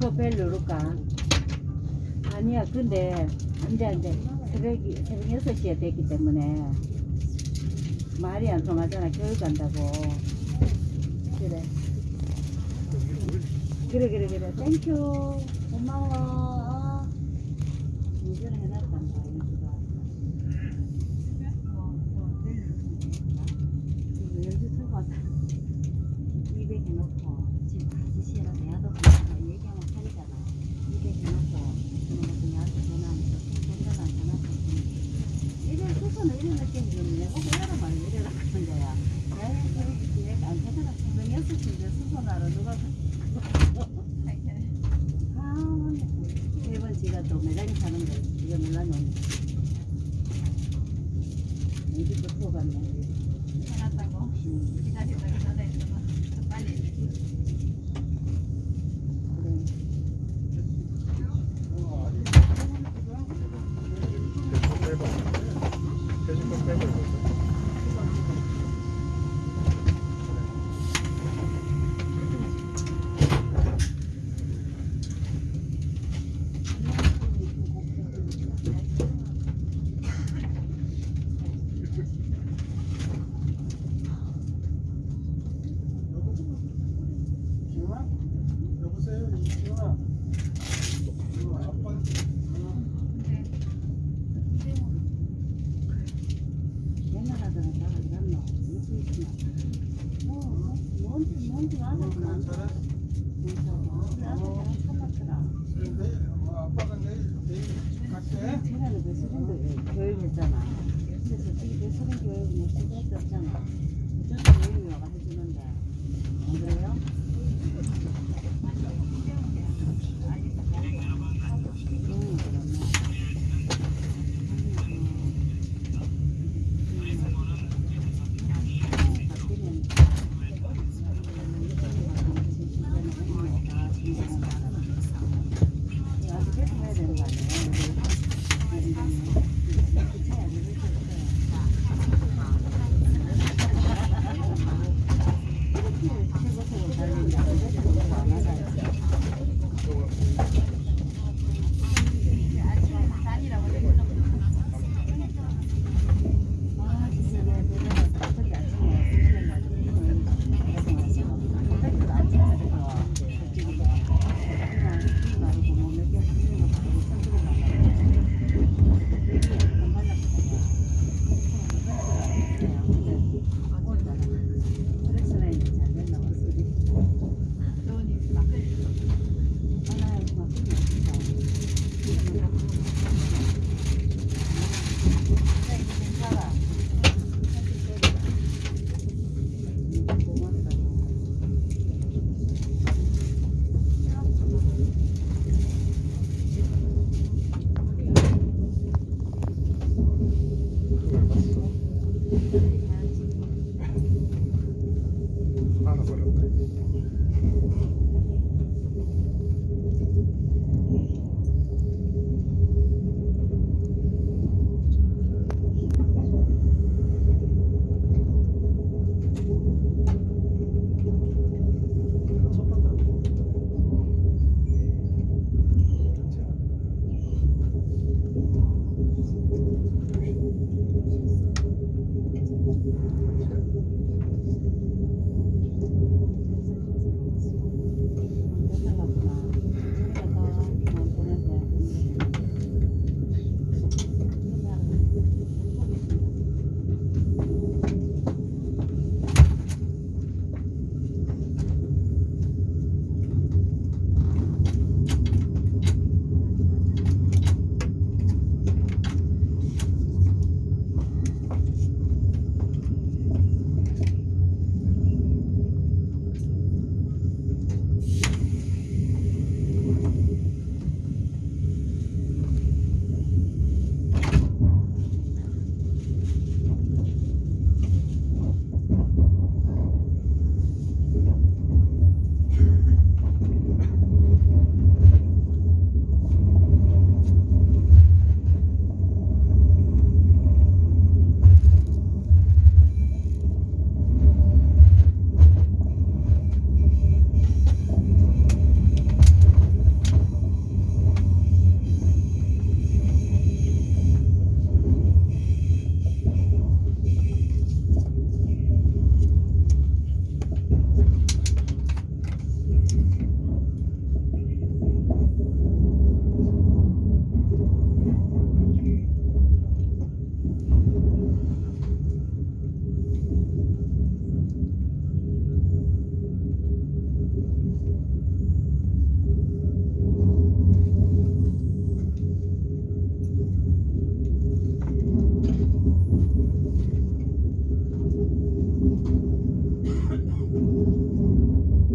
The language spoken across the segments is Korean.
그벨 누를까? 아니야, 근데 이제 이제 새벽이 새벽 6시에 됐기 때문에 말이 안 통하잖아. 교육 간다고. 그래. 그래 그래 그래. 땡큐. 고마워. 운전을 해놨단다. 이거가. 이거 연주 틀고 왔다. 200 해놓고 지금 다시 시에라 내야도 그냥 얘기하면 살이잖아. 200 해놓고 그런 것도 내한테 전화하면서 전화는 전화 이래 수선을 이래 느끼는 내가 보고 이래라 말이야 이래라 하는 거야. 내가 그렇게 얘가 안 되잖아. 분명 6시인데 수선하러 누가 아 맞네. 일본 지가 또 매장에 사는 거 이거 몰랐네. 이집도 또 갔네. 해놨다고 음. 기다리다가 전화했더만 빨리 그래. 여보세요, 이지훈아. 아빠 옛날 하더라 다 어디 갔노? 무슨 있구나. 뭐, 뭐, 뭔지, 뭔지 잘해. 나도 잘 참았더라. 어, 갈게. 쟤네는 배수진도 교육했잖아. 근데 솔직히 배수진 교육은 뭐 쓸데없이 없잖아. 무조건 교육이 와가 해주는데. 안 그래요? 응,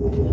Yeah.